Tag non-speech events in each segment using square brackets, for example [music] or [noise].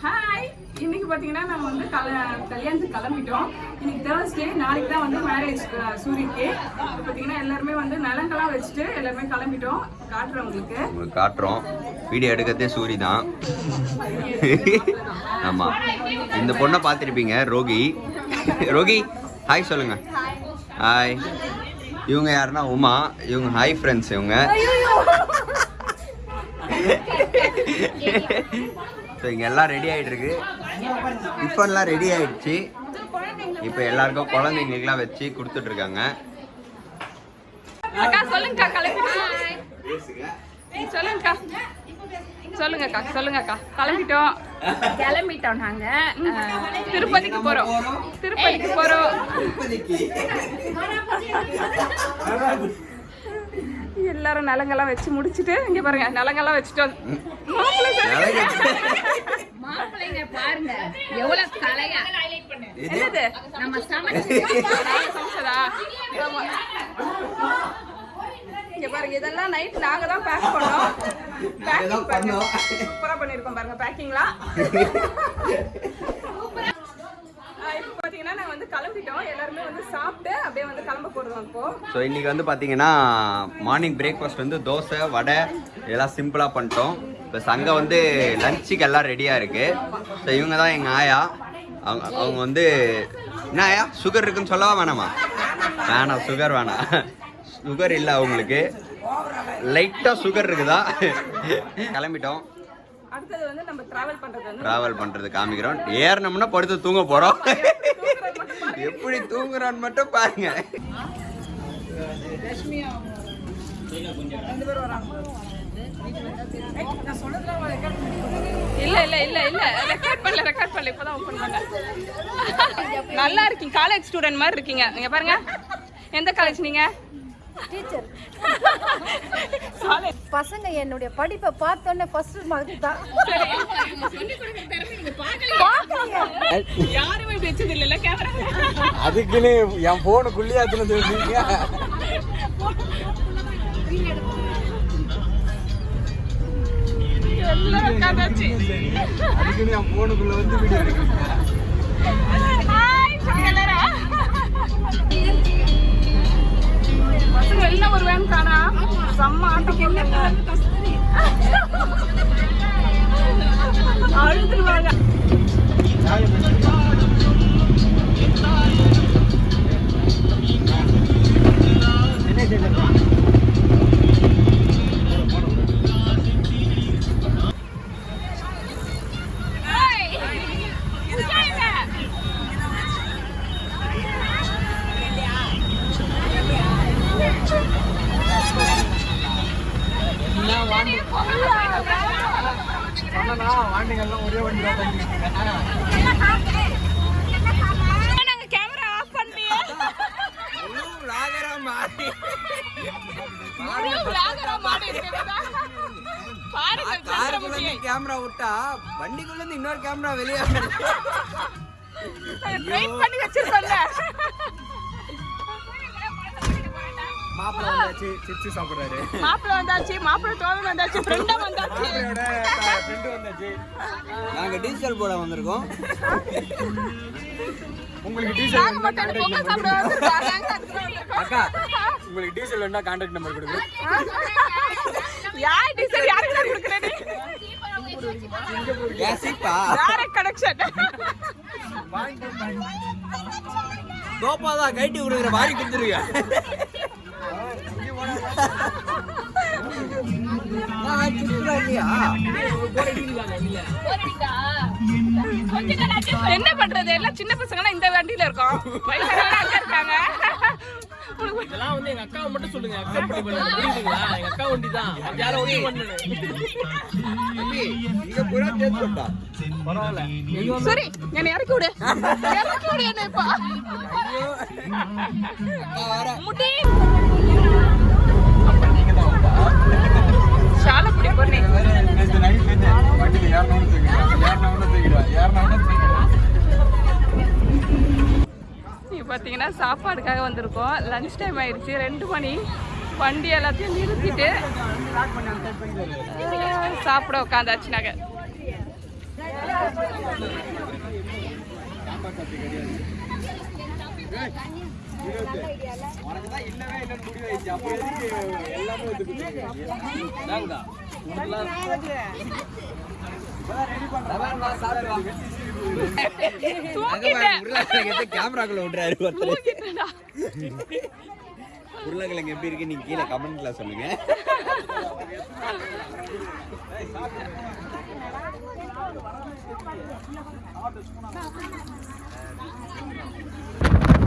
Hi இன்னைக்கு பார்த்தீங்கன்னா நம்ம வந்து கல கல்யாணத்துக்கு கிளம்பிட்டோம். இன்னைக்கு தேர்ஸ்டே நாளைக்கு தான் வந்து மேரேஜ் இப்போ பார்த்தீங்கன்னா எல்லாருமே வந்து நலங்கெல்லாம் வச்சுட்டு எல்லாருமே கிளம்பிட்டோம். உங்களுக்கு. உங்களுக்கு காட்டுறோம். வீடியோ எடுக்கிறதே சூரி தான். [laughs] ஆமாம் இந்த பொண்ணை பார்த்துருப்பீங்க ரோகி. ரோகி ஹாய் சொல்லுங்க. ஹாய் இவங்க யாருன்னா உமா. இவங்க ஹாய் ஃப்ரெண்ட்ஸ் இவங்க. [laughs] ஸோ இங்கே எல்லாம் ரெடி ஆகிட்டு இருக்கு டிஃபன்லாம் ரெடி ஆயிடுச்சு. இப்போ எல்லாருக்கும் குழந்தைங்களுக்குலாம் வச்சு கொடுத்துட்ருக்காங்க. அக்கா சொல்லுங்கக்கா கிளம்பிட்டோம் சொல்லுங்கக்கா. சொல்லுங்கக்கா சொல்லுங்கக்கா. கிளம்பிட்டோம் கிளம்பிட்டோம் நாங்க. திருப்பதிக்கு போறோம். திருப்பதிக்கு போறோம். எல்லாரும் நலங்கெல்லாம் வச்சு முடிச்சிட்டு இங்க பாருங்க நலங்கெல்லாம் வச்சுட்டோம் மாப்பிள்ளைங்க பாருங்க எவ்வளவு கலையா. என்னது? நம்ம சமைச்சதா? இங்க பாருங்க இதெல்லாம் நைட் நாங்க தான் பேக் பண்ணோம். பேக்கிங் பாருங்க சூப்பரா பண்ணிருக்கோம் பாருங்க பேக்கிங்லாம் இப்போ நாங்க வந்து கிளம்பிட்டோம். எல்லாருமே வந்து சாப்பிட்டு அப்படியே வந்து கிளம்ப போறோம் இப்போ. ஸோ இன்னைக்கு வந்து பார்த்தீங்கன்னா மார்னிங் பிரேக்ஃபாஸ்ட் வந்து தோசை வடை இதெல்லாம் சிம்பிளாக பண்ணிட்டோம். ப்ளஸ் அங்கே வந்து லஞ்சுக்கு எல்லாம் ரெடியாக இருக்குது ஸோ இவங்க தான் எங்கள் ஆயா. அவங்க அவங்க வந்து என்ன ஆயா சுகர் இருக்குன்னு சொல்லவா வேணாமா? வேணாம் சுகர் வேணாம். சுகர் இல்லை அவங்களுக்கு. லைட்டாக சுகர் இருக்குதா? கிளம்பிட்டோம். ட்ராவல் பண்ணுறது காமிக்கிறோம். ஏறினோம்னா படுத்து தூங்க போகிறோம் எப்படி தூங்குறான்னு மட்டும் பாருங்க. இல்ல இல்ல இல்ல இல்ல. ரெக்கார்ட் பண்ணல ரெக்கார்ட் பண்ணல. இப்பதான் ஓபன் பண்ணேன். நல்லா இருக்கீங்க. காலேஜ் ஸ்டூடெண்ட் மாதிரி இருக்கீங்க. நீங்க பாருங்க. எந்த காலேஜ் நீங்க? டீச்சர் பசங்க என்னுடைய படிப்பை பார்த்தோன்னே ஃபர்ஸ்ட் மார்க் தான். யாருமே இப்படி வச்சது இல்ல கேமரா அதுக்குன்னு என் போனுக்குள்ளேயே அதுல சொல்றீங்க அதுக்குன்னு என் போனுக்குள்ள வந்து வீடியோ எடுக்கிறீங்க பசங்க எல்லாம் காணா செம்ம ஆட்டம் கேமரா விட்டா வண்டிக்குள்ள இருந்து இன்னொரு கேமரா வெளியே பண்ணி வச்சிருக்கோம்ல. மாப்பிள்ள வந்தாச்சு சிப்ஸ் சாப்பிடுறாரு. மாப்பிள்ளை வந்தாச்சு மாப்பிள்ளை தோழன் வந்தாச்சு ஃப்ரெண்டா வந்தாச்சு. ஃப்ரெண்டு வந்தாச்சு. நாங்க டீசல் போட வந்திருக்கோம். உங்களுக்கு டீசல் மட்டும் பொங்கல் சாப்பிட. அக்கா உங்களுக்கு டீசல் வேணா கான்டாக்ட் நம்பர் கொடுங்க. யார் டீசல்? யாருக்கு தான் கோபாதான் கைட்டி கொடுக்குற வாங்கி கொடுத்துருங்க என்ன பண்றது? எல்லாம் சின்ன பசங்க இந்த வண்டியில இருக்கோம். வயசானவங்க அங்க இருக்காங்க. இதெல்லாம் வந்து எங்க அக்காவை மட்டும் சொல்லுங்க. அக்செப்ட் பண்ணி பண்ணுங்க. புரியுதுங்களா? எங்க அக்கா வண்டி தான் யாரும் ஒண்ணு பண்ணணும் இங்க புறா தேர்ந்தா பரவாயில்ல சரி என்னை இறக்கி விடு. இறக்கி விடு என்னை இப்போ. முடி. பொண்ணு. நேற்று நைட் நேற்று வண்டியில் ஏறினவனு தூக்கிடுவேன் ஏறினவனு தூக்கிடுவேன் இப்போ பார்த்தீங்கன்னா சாப்பாடுக்காக வந்திருக்கோம். லஞ்ச் டைம் ஆயிடுச்சு. ரெண்டு மணி. வண்டி எல்லாத்தையும் நிறுத்திட்டு சாப்பிட உட்காந்தாச்சு நாங்கள் எல்லாமே கேமராக்குள்ள விடுறாரு உருளைக்கிழங்கு எப்படி இருக்கு நீங்க கீழே கமெண்ட்ல சொல்லுங்க. ஆ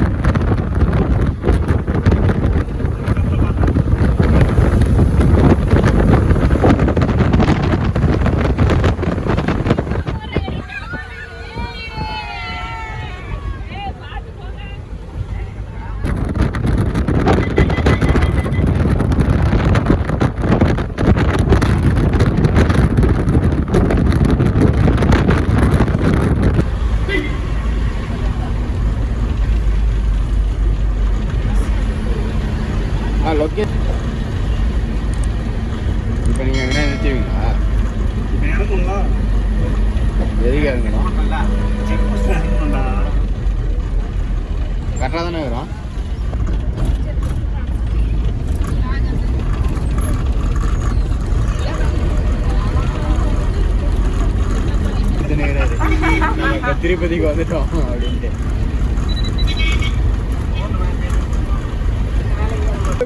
திருப்பதிக்கு வந்துட்டோம். அப்படின்ட்டு.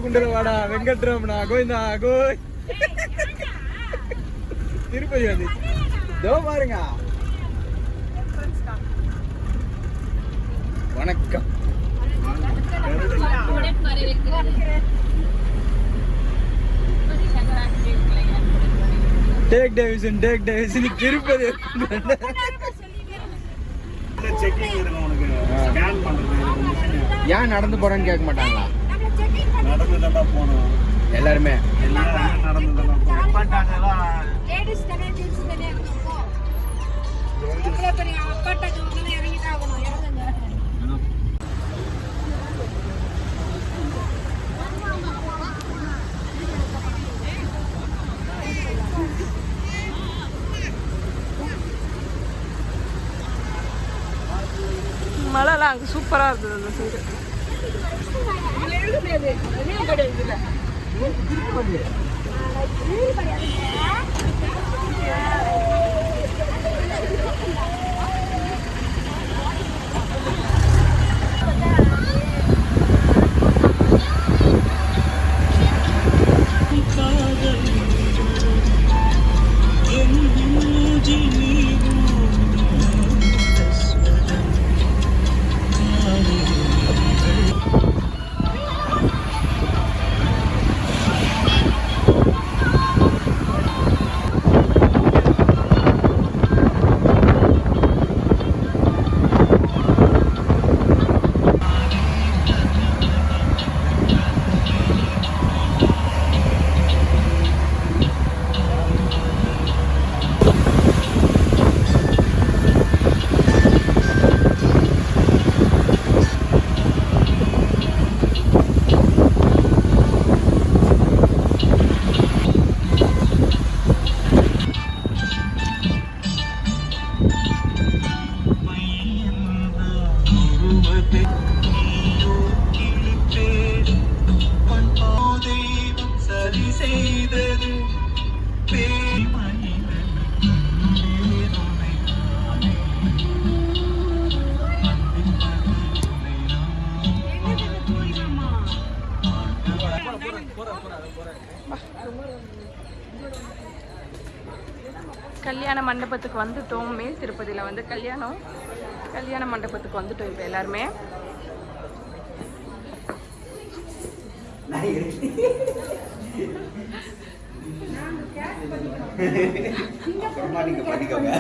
குண்டரவாடா வெங்கட்ரமணா கோவிந்தா கோய். திருப்பதி வந்து இதோ பாருங்க. வணக்கம். Take Davisson take Davisson Tirupati checking இருக்கும் உனக்கு ஸ்கேன் பண்றது ஏன் நடந்து போறேன்னு கேட்க மாட்டாங்களா? எல்லாருமே. எல்லாம் மழைலாம் அங்கே சூப்பராக இருந்தது அந்த சைடு கல்யாண மண்டபத்துக்கு வந்துட்டோம். மேல் திருப்பதியில் வந்து கல்யாணம். கல்யாண மண்டபத்துக்கு வந்துட்டோம் இப்போ எல்லாருமே. நீங்க பண்ணிக்கோங்க.